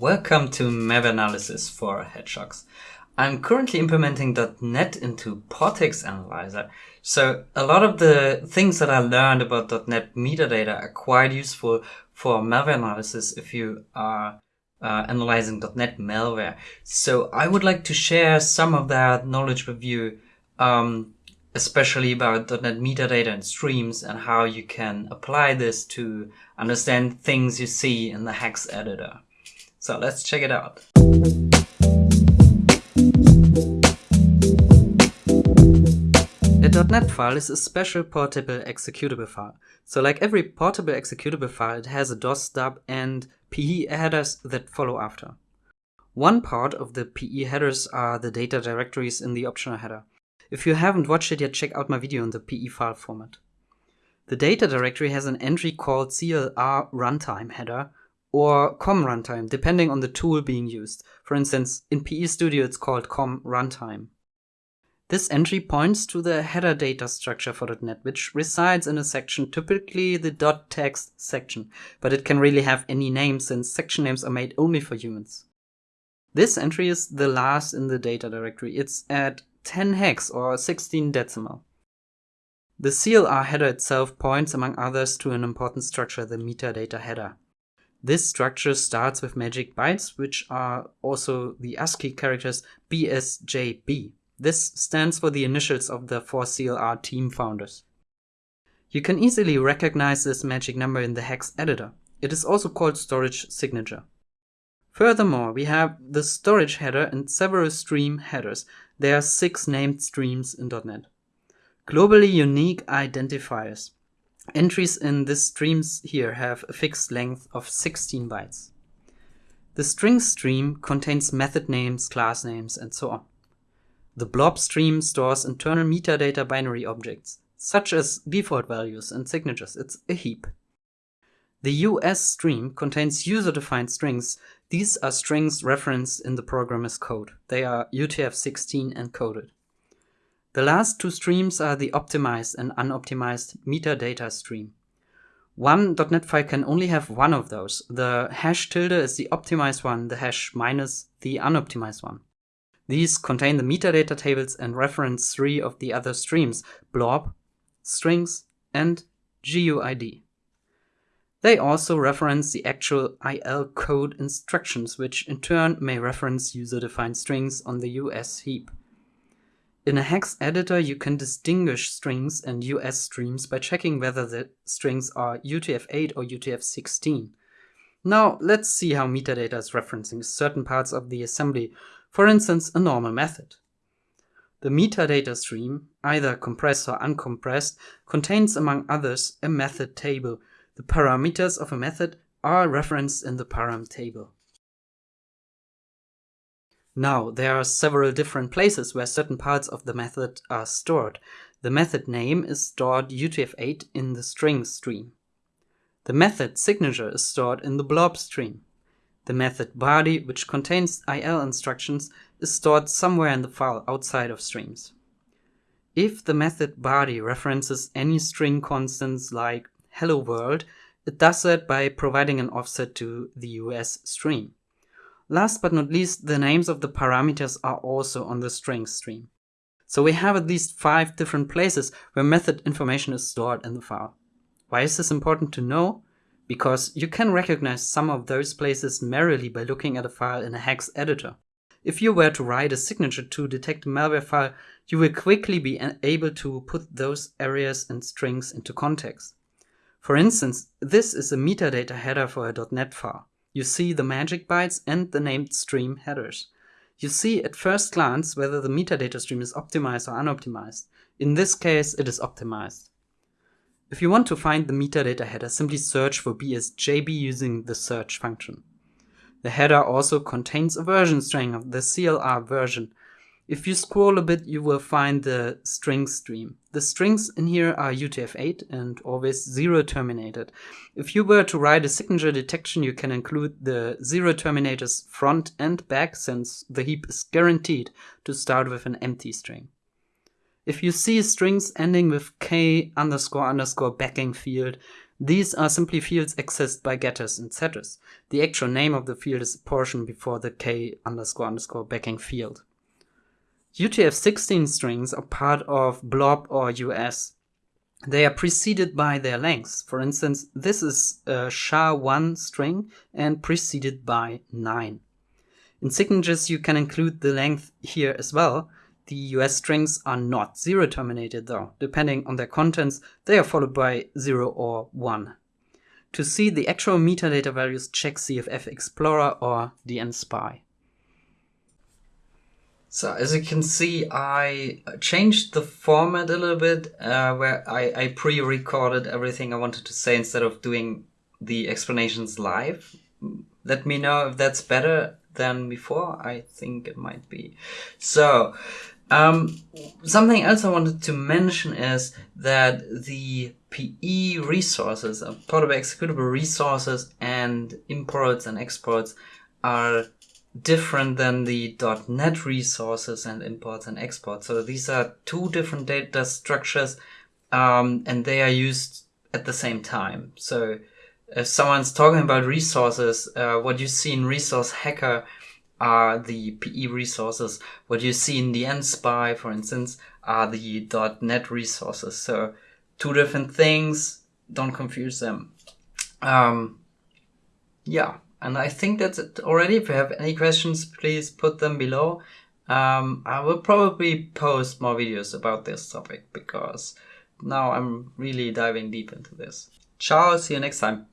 Welcome to malware analysis for Hedgehogs. I'm currently implementing .NET into PORTEX Analyzer. So a lot of the things that I learned about .NET metadata are quite useful for malware analysis if you are uh, analyzing .NET malware. So I would like to share some of that knowledge with you, um, especially about .NET metadata and streams and how you can apply this to understand things you see in the hex editor. So let's check it out. A .NET file is a special portable executable file. So like every portable executable file, it has a DOS stub and PE headers that follow after. One part of the PE headers are the data directories in the optional header. If you haven't watched it yet, check out my video on the PE file format. The data directory has an entry called CLR runtime header, or com runtime, depending on the tool being used. For instance, in PE Studio it's called com runtime. This entry points to the header data structure for .NET, which resides in a section, typically the .text section, but it can really have any name since section names are made only for humans. This entry is the last in the data directory. It's at 10 hex or 16 decimal. The CLR header itself points, among others, to an important structure, the metadata header. This structure starts with magic bytes, which are also the ASCII characters BSJB. This stands for the initials of the 4CLR team founders. You can easily recognize this magic number in the hex editor. It is also called storage signature. Furthermore, we have the storage header and several stream headers. There are six named streams in .NET. Globally unique identifiers. Entries in this streams here have a fixed length of 16 bytes. The string stream contains method names, class names, and so on. The blob stream stores internal metadata binary objects, such as default values and signatures. It's a heap. The US stream contains user-defined strings. These are strings referenced in the programmer's code. They are UTF-16 encoded. The last two streams are the optimized and unoptimized metadata stream. One .NET file can only have one of those. The hash tilde is the optimized one, the hash minus the unoptimized one. These contain the metadata tables and reference three of the other streams, blob, strings, and GUID. They also reference the actual IL code instructions, which in turn may reference user-defined strings on the US heap. In a hex editor, you can distinguish strings and US streams by checking whether the strings are UTF-8 or UTF-16. Now, let's see how metadata is referencing certain parts of the assembly, for instance, a normal method. The metadata stream, either compressed or uncompressed, contains, among others, a method table. The parameters of a method are referenced in the param table. Now, there are several different places where certain parts of the method are stored. The method name is stored UTF-8 in the string stream. The method signature is stored in the blob stream. The method body, which contains IL instructions, is stored somewhere in the file outside of streams. If the method body references any string constants like hello world, it does that by providing an offset to the US stream. Last but not least, the names of the parameters are also on the string stream. So we have at least five different places where method information is stored in the file. Why is this important to know? Because you can recognize some of those places merely by looking at a file in a hex editor. If you were to write a signature to detect a malware file, you will quickly be able to put those areas and strings into context. For instance, this is a metadata header for a .NET file. You see the magic bytes and the named stream headers. You see at first glance whether the metadata stream is optimized or unoptimized. In this case, it is optimized. If you want to find the metadata header, simply search for BSJB using the search function. The header also contains a version string of the CLR version, if you scroll a bit, you will find the string stream. The strings in here are UTF-8 and always zero terminated. If you were to write a signature detection, you can include the zero terminators front and back since the heap is guaranteed to start with an empty string. If you see strings ending with k underscore underscore backing field, These are simply fields accessed by getters and setters. The actual name of the field is a portion before the k underscore underscore backing field. UTF-16 strings are part of blob or US. They are preceded by their lengths. For instance, this is a SHA-1 string and preceded by 9. In signatures you can include the length here as well, the US strings are not zero terminated though. Depending on their contents, they are followed by 0 or 1. To see the actual metadata values, check CFF Explorer or dnSPY. So as you can see, I changed the format a little bit, uh, where I, I pre-recorded everything I wanted to say instead of doing the explanations live. Let me know if that's better than before. I think it might be. So, um, something else I wanted to mention is that the PE resources, uh, portable executable resources and imports and exports are different than the dot .NET resources and imports and exports. So these are two different data structures um, and they are used at the same time. So if someone's talking about resources, uh, what you see in Resource Hacker are the PE resources. What you see in dnSPY, for instance, are the dot .NET resources. So two different things. Don't confuse them. Um, yeah, and I think that's it already. If you have any questions, please put them below. Um, I will probably post more videos about this topic because now I'm really diving deep into this. Ciao, see you next time.